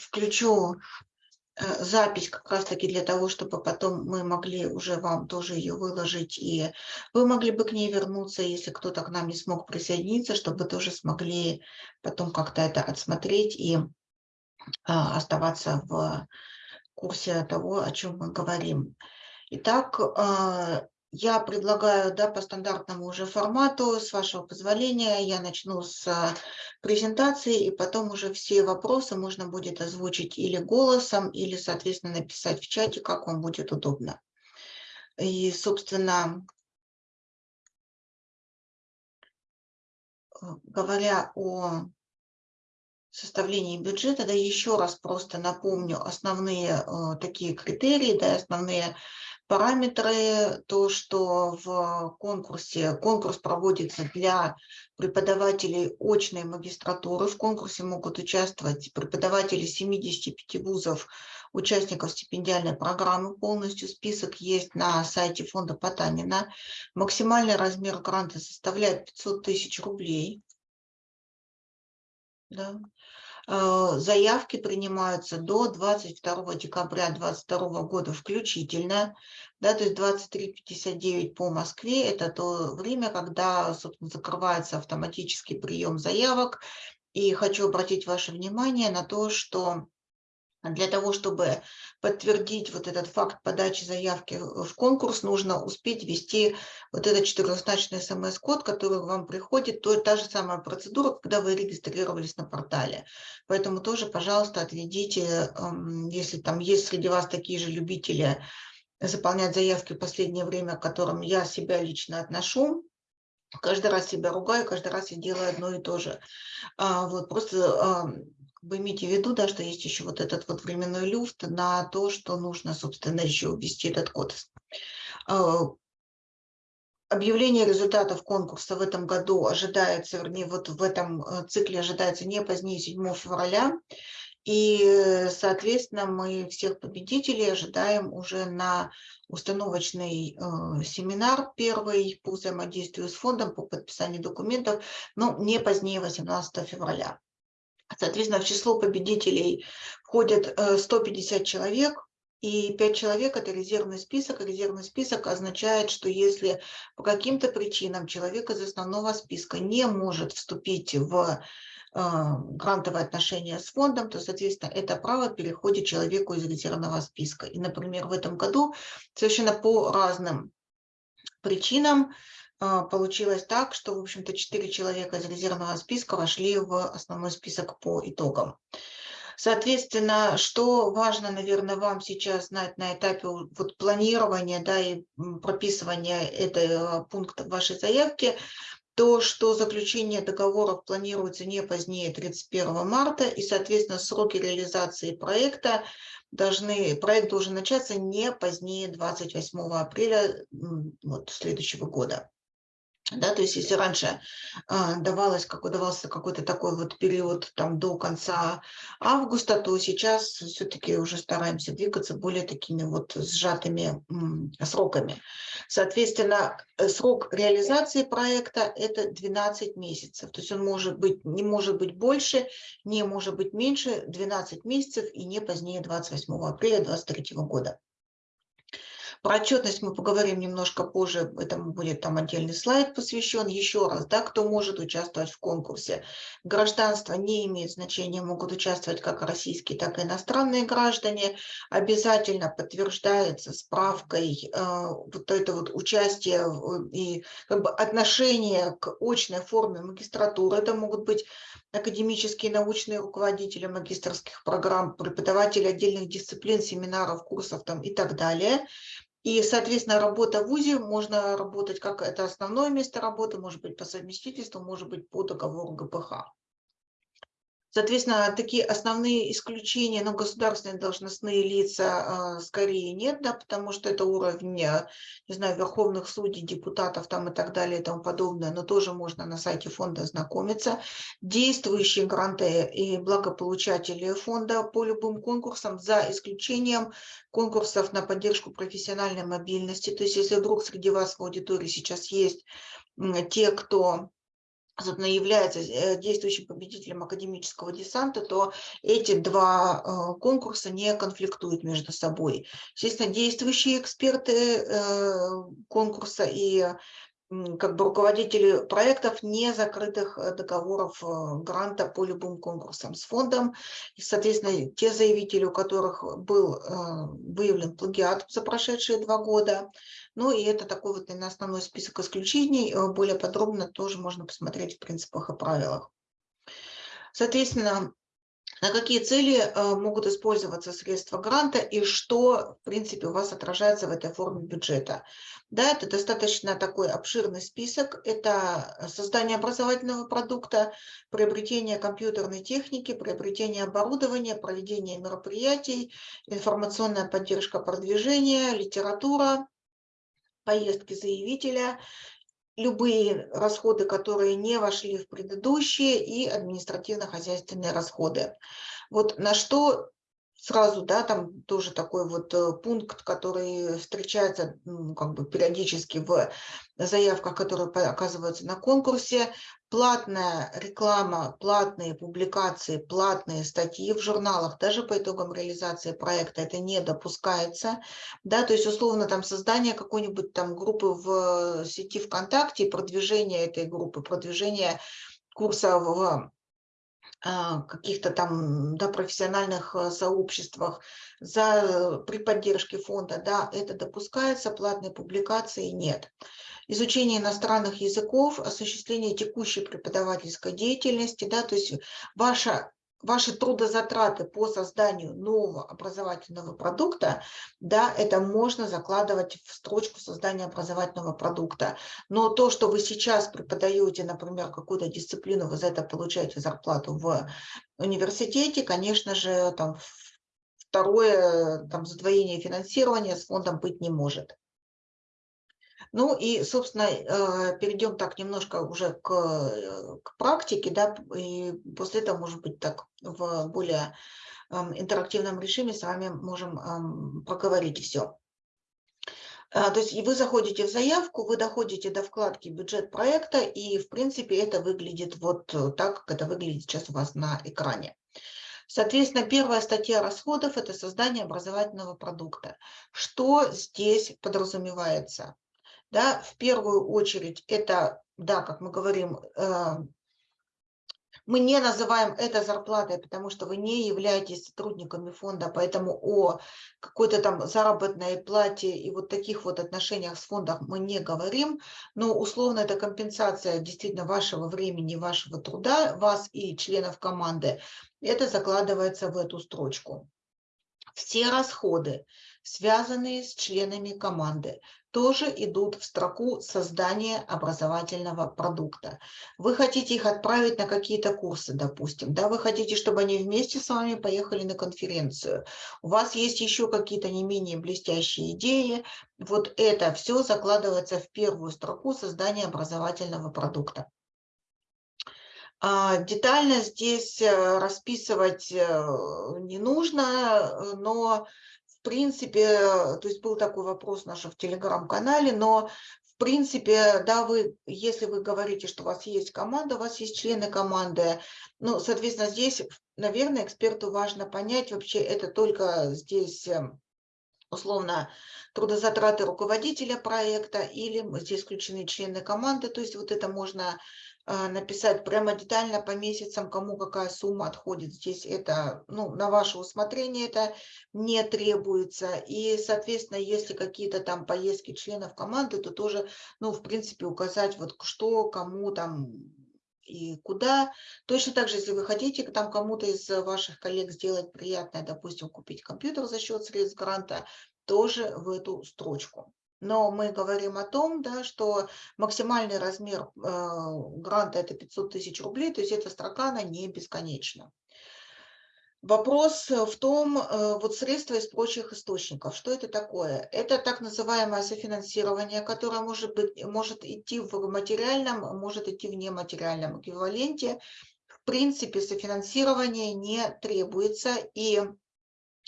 включу э, запись как раз-таки для того, чтобы потом мы могли уже вам тоже ее выложить, и вы могли бы к ней вернуться, если кто-то к нам не смог присоединиться, чтобы тоже смогли потом как-то это отсмотреть и а, оставаться в курсе того, о чем мы говорим. Итак, а, я предлагаю да, по стандартному уже формату, с вашего позволения, я начну с а, презентации, и потом уже все вопросы можно будет озвучить или голосом, или, соответственно, написать в чате, как вам будет удобно. И, собственно, говоря о составлении бюджета, да еще раз просто напомню основные э, такие критерии, да, основные параметры, то, что в конкурсе, конкурс проводится для преподавателей очной магистратуры, в конкурсе могут участвовать преподаватели 75 вузов, участников стипендиальной программы, полностью. Список есть на сайте фонда Потанина, максимальный размер гранта составляет 500 тысяч рублей, да. Э, заявки принимаются до 22 декабря 2022 года включительно. Да, то есть 23.59 по Москве – это то время, когда, собственно, закрывается автоматический прием заявок. И хочу обратить ваше внимание на то, что для того, чтобы подтвердить вот этот факт подачи заявки в конкурс, нужно успеть ввести вот этот четырехзначный смс-код, который вам приходит, то та же самая процедура, когда вы регистрировались на портале. Поэтому тоже, пожалуйста, отведите, эм, если там есть среди вас такие же любители заполнять заявки в последнее время, к которым я себя лично отношу, каждый раз себя ругаю, каждый раз я делаю одно и то же. А, вот, просто вы имейте в виду, да, что есть еще вот этот вот временной люфт на то, что нужно, собственно, еще ввести этот код. А, объявление результатов конкурса в этом году ожидается, вернее, вот в этом э, цикле ожидается не позднее 7 февраля. И, соответственно, мы всех победителей ожидаем уже на установочный э, семинар первый по взаимодействию с фондом, по подписанию документов, но не позднее 18 февраля. Соответственно, в число победителей входят 150 э, человек, и 5 человек – это резервный список. Резервный список означает, что если по каким-то причинам человек из основного списка не может вступить в э, грантовые отношения с фондом, то, соответственно, это право переходит человеку из резервного списка. И, например, в этом году совершенно по разным причинам получилось так, что, в общем-то, четыре человека из резервного списка вошли в основной список по итогам. Соответственно, что важно, наверное, вам сейчас знать на этапе вот планирования да, и прописывания этого пункта в вашей заявке, то, что заключение договоров планируется не позднее 31 марта, и, соответственно, сроки реализации проекта должны, проект должен начаться не позднее 28 апреля вот, следующего года. Да, то есть если раньше а, давалось, как, давался какой-то такой вот период там, до конца августа, то сейчас все-таки уже стараемся двигаться более такими вот сжатыми м, сроками. Соответственно, э, срок реализации проекта – это 12 месяцев. То есть он может быть, не может быть больше, не может быть меньше 12 месяцев и не позднее 28 апреля 2023 года. Про отчетность мы поговорим немножко позже, этому будет там отдельный слайд посвящен. Еще раз, да, кто может участвовать в конкурсе. Гражданство не имеет значения, могут участвовать как российские, так и иностранные граждане. Обязательно подтверждается справкой э, вот это вот участие и как бы отношение к очной форме магистратуры. Это могут быть академические научные руководители магистрских программ, преподаватели отдельных дисциплин, семинаров, курсов там и так далее. И, соответственно, работа в ВУЗе, можно работать как это основное место работы, может быть по совместительству, может быть по договору ГПХ. Соответственно, такие основные исключения, но государственные должностные лица э, скорее нет, да, потому что это уровень, не знаю, верховных судей, депутатов там и так далее и тому подобное, но тоже можно на сайте фонда ознакомиться. Действующие гранты и благополучатели фонда по любым конкурсам, за исключением конкурсов на поддержку профессиональной мобильности. То есть если вдруг среди вас в аудитории сейчас есть те, кто собственно, является э, действующим победителем академического десанта, то эти два э, конкурса не конфликтуют между собой. Естественно, действующие эксперты э, конкурса и как бы руководители проектов не закрытых договоров гранта по любым конкурсам с фондом. И, соответственно, те заявители, у которых был выявлен плагиат за прошедшие два года, ну и это такой вот на основной список исключений. Э, более подробно тоже можно посмотреть в принципах и правилах. Соответственно, на какие цели э, могут использоваться средства гранта и что, в принципе, у вас отражается в этой форме бюджета. Да, это достаточно такой обширный список. Это создание образовательного продукта, приобретение компьютерной техники, приобретение оборудования, проведение мероприятий, информационная поддержка продвижения, литература, поездки заявителя, любые расходы, которые не вошли в предыдущие, и административно-хозяйственные расходы. Вот на что сразу, да, там тоже такой вот э, пункт, который встречается ну, как бы периодически в заявках, которые оказываются на конкурсе, платная реклама, платные публикации, платные статьи в журналах, даже по итогам реализации проекта это не допускается, да, то есть условно там создание какой-нибудь там группы в сети ВКонтакте, продвижение этой группы, продвижение курса в каких-то там да, профессиональных э, сообществах за, при поддержке фонда, да, это допускается, платной публикации нет. Изучение иностранных языков, осуществление текущей преподавательской деятельности, да, то есть ваша ваши трудозатраты по созданию нового образовательного продукта, да, это можно закладывать в строчку создания образовательного продукта. Но то, что вы сейчас преподаете, например, какую-то дисциплину, вы за это получаете зарплату в университете, конечно же, там второе там, задвоение финансирования с фондом быть не может. Ну и, собственно, э, перейдем так немножко уже к, э, к практике, да, и после этого, может быть, так в более эм, интерактивном режиме с вами можем эм, проговорить все. А, то есть вы заходите в заявку, вы доходите до вкладки бюджет проекта, и в принципе это выглядит вот так, как это выглядит сейчас у вас на экране. Соответственно, первая статья расходов – это создание образовательного продукта. Что здесь подразумевается? Да, в первую очередь это, да, как мы говорим, э, мы не называем это зарплатой, потому что вы не являетесь сотрудниками фонда, поэтому о какой-то там заработной плате и вот таких вот отношениях с фондом мы не говорим, но условно это компенсация действительно вашего времени, вашего труда, вас и членов команды, это закладывается в эту строчку. Все расходы, связанные с членами команды, тоже идут в строку создания образовательного продукта. Вы хотите их отправить на какие-то курсы, допустим, да, вы хотите, чтобы они вместе с вами поехали на конференцию. У вас есть еще какие-то не менее блестящие идеи. Вот это все закладывается в первую строку создания образовательного продукта. А, детально здесь э, расписывать э, не нужно, но в принципе, то есть был такой вопрос наш в телеграм-канале, но в принципе, да, вы, если вы говорите, что у вас есть команда, у вас есть члены команды, ну, соответственно, здесь, наверное, эксперту важно понять, вообще это только здесь условно трудозатраты руководителя проекта или здесь включены члены команды, то есть вот это можно написать прямо детально по месяцам, кому какая сумма отходит. Здесь это, ну, на ваше усмотрение это не требуется. И, соответственно, если какие-то там поездки членов команды, то тоже, ну, в принципе, указать вот что, кому там и куда. Точно так же, если вы хотите там кому-то из ваших коллег сделать приятное, допустим, купить компьютер за счет средств гранта, тоже в эту строчку. Но мы говорим о том, да, что максимальный размер э, гранта – это 500 тысяч рублей, то есть эта строка, она не бесконечна. Вопрос в том, э, вот средства из прочих источников, что это такое? Это так называемое софинансирование, которое может, быть, может идти в материальном, может идти в нематериальном эквиваленте. В принципе, софинансирование не требуется, и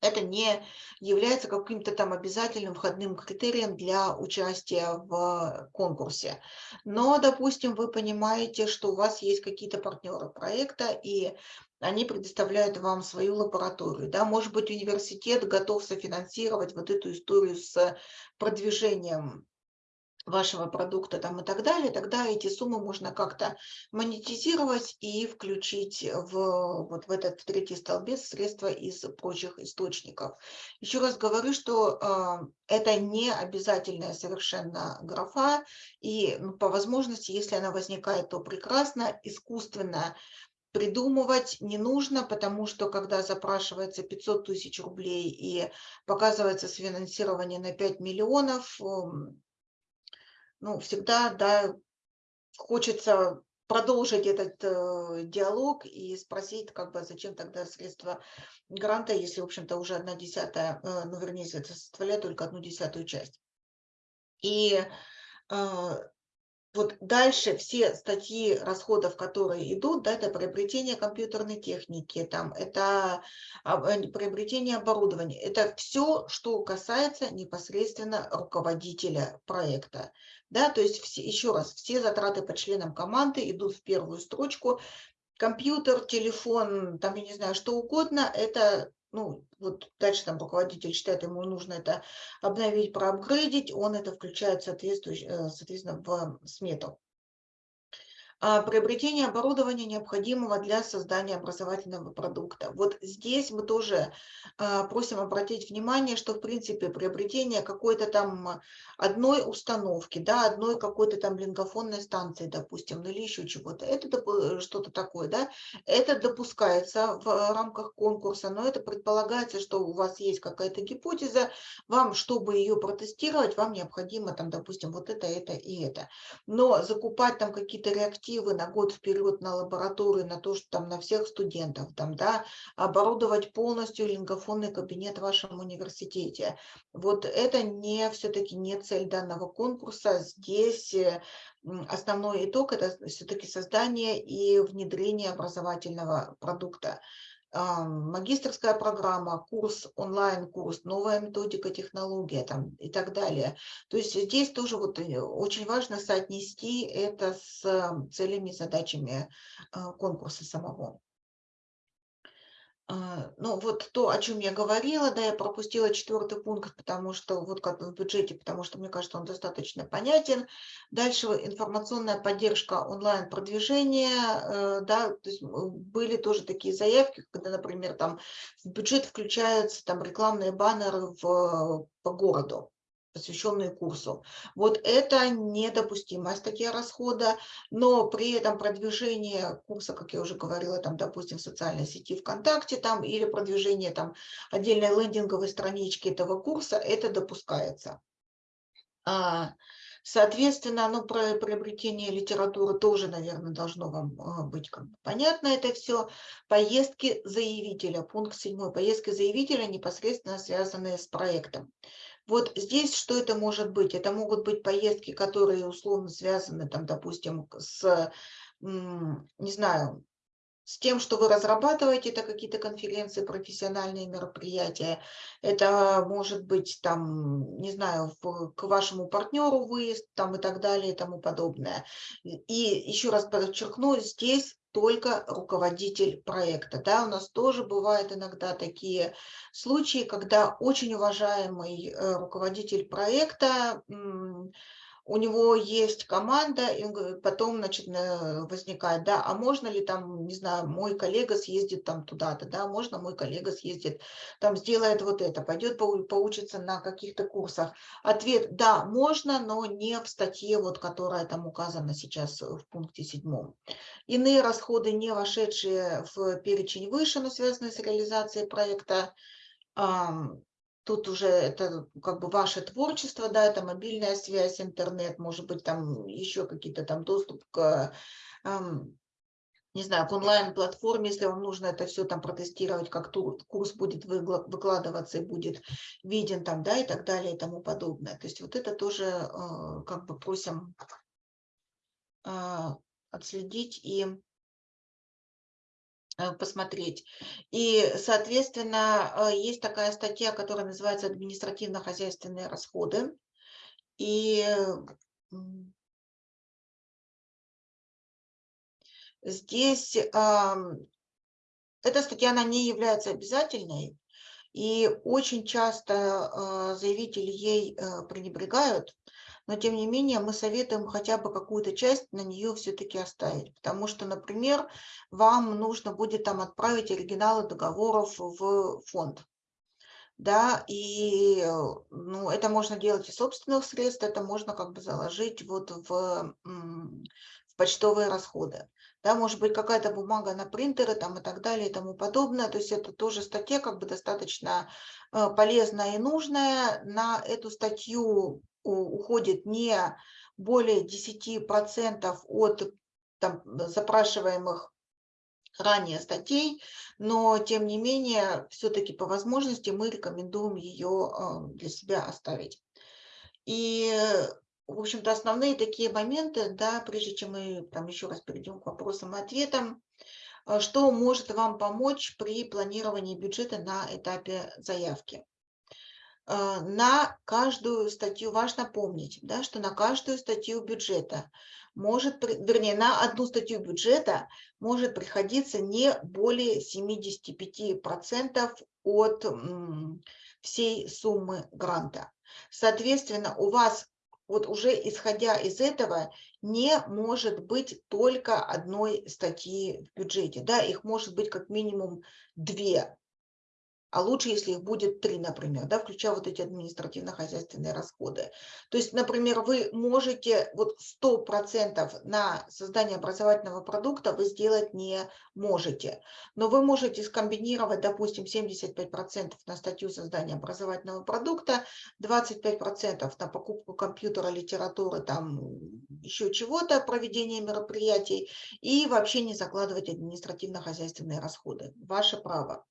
это не является каким-то там обязательным входным критерием для участия в конкурсе. Но, допустим, вы понимаете, что у вас есть какие-то партнеры проекта, и они предоставляют вам свою лабораторию. Да? Может быть, университет готов софинансировать вот эту историю с продвижением вашего продукта там и так далее, тогда эти суммы можно как-то монетизировать и включить в, вот в этот третий столбец средства из прочих источников. Еще раз говорю, что э, это не обязательная совершенно графа, и ну, по возможности, если она возникает, то прекрасно, искусственно придумывать не нужно, потому что когда запрашивается 500 тысяч рублей и показывается финансирование на 5 миллионов, ну, всегда, да, хочется продолжить этот э, диалог и спросить, как бы, зачем тогда средства гранта, если, в общем-то, уже одна десятая, э, ну, вернее, это составляет только одну десятую часть. И э, вот дальше все статьи расходов, которые идут, да, это приобретение компьютерной техники, там, это э, приобретение оборудования, это все, что касается непосредственно руководителя проекта. Да, то есть, все, еще раз, все затраты по членам команды идут в первую строчку. Компьютер, телефон, там, я не знаю, что угодно, это ну, вот дальше там руководитель считает, ему нужно это обновить, проапгрейдить, он это включает соответственно, соответственно в смету. А, приобретение оборудования, необходимого для создания образовательного продукта. Вот здесь мы тоже а, просим обратить внимание, что, в принципе, приобретение какой-то там одной установки, да, одной какой-то там лингофонной станции, допустим, или еще чего-то, это что-то такое, да, это допускается в рамках конкурса, но это предполагается, что у вас есть какая-то гипотеза, вам, чтобы ее протестировать, вам необходимо там, допустим, вот это, это и это. Но закупать там какие-то реактивы, перспективы на год вперед на лабораторию, на то, что там на всех студентов, там, да, оборудовать полностью лингофонный кабинет в вашем университете. Вот это не все-таки не цель данного конкурса. Здесь э, основной итог – это все-таки создание и внедрение образовательного продукта магистрская программа, курс, онлайн-курс, новая методика, технология там, и так далее. То есть здесь тоже вот э, очень важно соотнести это с целями, задачами а, конкурса самого. А, ну, вот то, о чем я говорила, да, я пропустила четвертый пункт, потому что вот как в бюджете, потому что мне кажется, он достаточно понятен. Дальше информационная поддержка онлайн-продвижения, э, да, то есть были тоже такие заявки, когда, например, там в бюджет включаются там рекламные баннеры в, по городу посвященные курсу. Вот это недопустимая статья расхода, но при этом продвижение курса, как я уже говорила, там, допустим, в социальной сети ВКонтакте там, или продвижение там, отдельной лендинговой странички этого курса, это допускается. А, соответственно, ну, про приобретение литературы тоже, наверное, должно вам а, быть как бы понятно это все. Поездки заявителя, пункт 7. Поездки заявителя непосредственно связанные с проектом. Вот здесь что это может быть? Это могут быть поездки, которые условно связаны, там, допустим, с, не знаю, с тем, что вы разрабатываете, это какие-то конференции, профессиональные мероприятия. Это может быть, там, не знаю, в, к вашему партнеру выезд там, и так далее и тому подобное. И еще раз подчеркну, здесь только руководитель проекта. Да, у нас тоже бывают иногда такие случаи, когда очень уважаемый э, руководитель проекта у него есть команда, и потом, значит, возникает, да, а можно ли там, не знаю, мой коллега съездит там туда-то, да, можно мой коллега съездит, там сделает вот это, пойдет поучиться на каких-то курсах. Ответ, да, можно, но не в статье, вот, которая там указана сейчас в пункте седьмом. Иные расходы, не вошедшие в перечень выше, но связанные с реализацией проекта, Тут уже это как бы ваше творчество, да, это мобильная связь, интернет, может быть, там еще какие-то там доступ к, не знаю, к онлайн-платформе, если вам нужно это все там протестировать, как курс будет выкладываться и будет виден там, да, и так далее и тому подобное. То есть вот это тоже э, как бы просим э, отследить и посмотреть. И, соответственно, э, есть такая статья, которая называется «Административно-хозяйственные расходы». И здесь эта статья, она не является обязательной, и очень часто э, заявители ей пренебрегают, но тем не менее мы советуем хотя бы какую-то часть на нее все-таки оставить, потому что, например, вам нужно будет там отправить оригиналы договоров в фонд. Да, и ну, это можно делать из собственных средств, это можно как бы заложить вот в, почтовые расходы. Да, может быть, какая-то бумага на принтеры там и так далее и тому подобное. То есть это тоже статья как бы достаточно э, полезная и нужная. На эту статью уходит не более 10% от там, запрашиваемых ранее статей, но тем не менее, все-таки по возможности мы рекомендуем ее а, для себя оставить. И, в общем-то, основные такие моменты, да, прежде чем мы там еще раз перейдем к вопросам и ответам, а, что может вам помочь при планировании бюджета на этапе заявки. А, на каждую статью, важно помнить, да, что на каждую статью бюджета может, вернее, на одну статью бюджета может приходиться не более 75% от всей суммы гранта. Соответственно, у вас вот уже исходя из этого не может быть только одной статьи в бюджете. Да, их может быть как минимум две а лучше, если их будет три, например, да, включая вот эти административно-хозяйственные расходы. То есть, например, вы можете вот 100% на создание образовательного продукта вы сделать не можете, но вы можете скомбинировать, допустим, 75% на статью создания образовательного продукта, 25% на покупку компьютера, литературы, там еще чего-то, проведение мероприятий и вообще не закладывать административно-хозяйственные расходы. Ваше право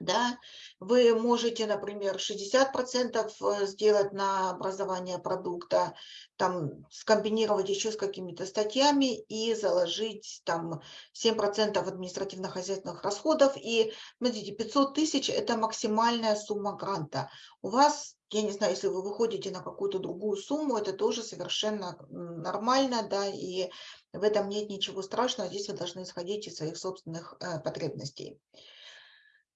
да, вы можете, например, 60% э, сделать на образование продукта, там скомбинировать еще с какими-то статьями и заложить там 7% административно-хозяйственных расходов. И, смотрите, 500 тысяч – это максимальная сумма гранта. У вас, я не знаю, если вы выходите на какую-то другую сумму, это тоже совершенно нормально, да, и в этом нет ничего страшного. Здесь вы должны исходить из своих собственных э, потребностей.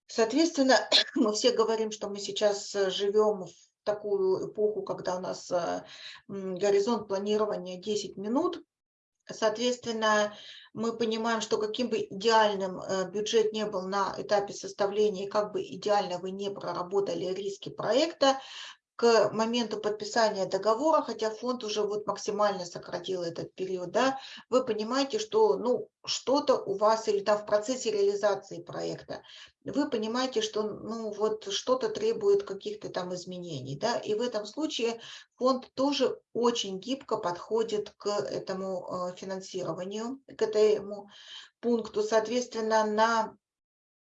Соответственно, мы все говорим, что мы сейчас э, живем в такую эпоху, когда у нас э, горизонт планирования 10 минут. Соответственно, мы понимаем, что каким бы идеальным э, бюджет не был на этапе составления, как бы идеально вы не проработали риски проекта, к моменту подписания договора, хотя фонд уже вот максимально сократил этот период, да, вы понимаете, что ну, что-то у вас или там в процессе реализации проекта, вы понимаете, что ну, вот что-то требует каких-то там изменений. Да, и в этом случае фонд тоже очень гибко подходит к этому э, финансированию, к этому пункту. Соответственно, на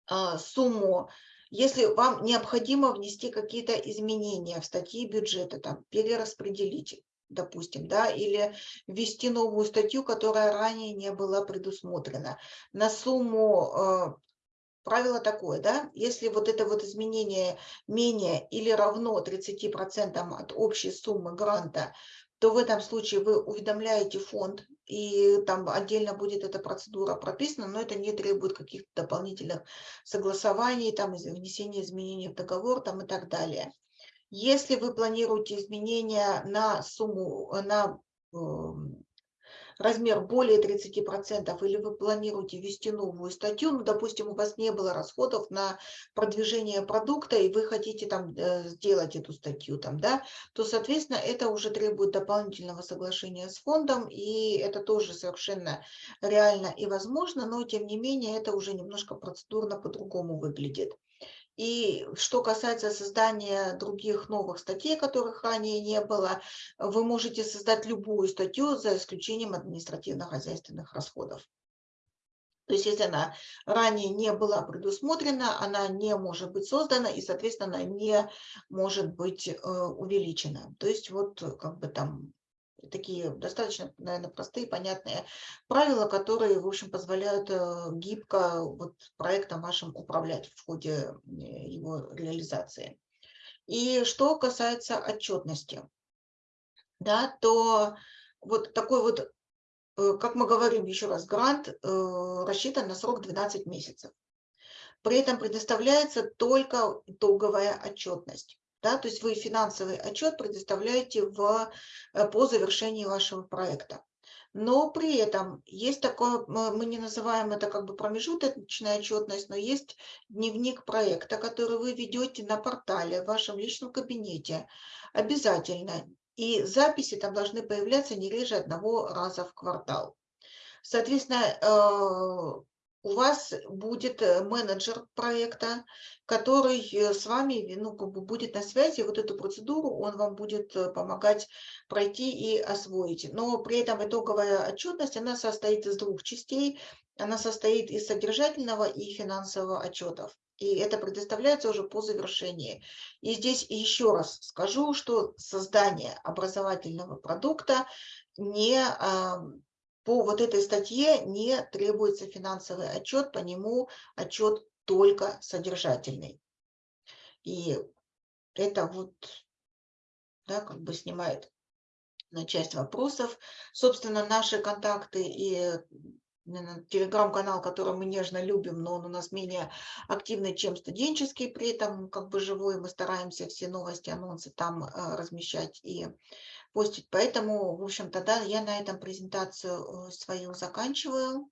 э, сумму если вам необходимо внести какие-то изменения в статьи бюджета, там, перераспределить, допустим, да, или ввести новую статью, которая ранее не была предусмотрена, на сумму э, правило такое, да, если вот это вот изменение менее или равно 30% от общей суммы гранта, то в этом случае вы уведомляете фонд и там отдельно будет эта процедура прописана, но это не требует каких-то дополнительных согласований, там, внесения изменений в договор там, и так далее. Если вы планируете изменения на сумму, на эм, размер более 30%, или вы планируете ввести новую статью, ну, допустим, у вас не было расходов на продвижение продукта, и вы хотите там э, сделать эту статью, там, да, то, соответственно, это уже требует дополнительного соглашения с фондом, и это тоже совершенно реально и возможно, но, тем не менее, это уже немножко процедурно по-другому выглядит. И что касается создания других новых статей, которых ранее не было, вы можете создать любую статью за исключением административно-хозяйственных расходов. То есть если она ранее не была предусмотрена, она не может быть создана и, соответственно, она не может быть э, увеличена. То есть вот как бы там такие достаточно, наверное, простые, понятные правила, которые, в общем, позволяют э, гибко вот проектом вашим управлять в ходе э, его реализации. И что касается отчетности, да, то вот такой вот, э, как мы говорим еще раз, грант рассчитан на срок 12 месяцев. При этом предоставляется только итоговая отчетность. Да, то есть вы финансовый отчет предоставляете в, э, по завершении вашего проекта. Но при этом есть такое, мы не называем это как бы промежуточная отчетность, но есть дневник проекта, который вы ведете на портале в вашем личном кабинете обязательно. И записи там должны появляться не реже одного раза в квартал. Соответственно, э, у вас будет э, менеджер проекта, который э, с вами ну, как бы будет на связи, вот эту процедуру он вам будет э, помогать пройти и освоить. Но при этом итоговая отчетность, она состоит из двух частей. Она состоит из содержательного и финансового отчетов. И это предоставляется уже по завершении. И здесь еще раз скажу, что создание образовательного продукта не по вот этой статье не требуется финансовый отчет, по нему отчет только содержательный. И это вот, да, как бы снимает на часть вопросов. Собственно, наши контакты и телеграм-канал, который мы нежно любим, но он у нас менее активный, чем студенческий, при этом как бы живой. Мы стараемся все новости, анонсы там э, размещать и постить. Поэтому, в общем-то, да, я на этом презентацию э, свою заканчиваю.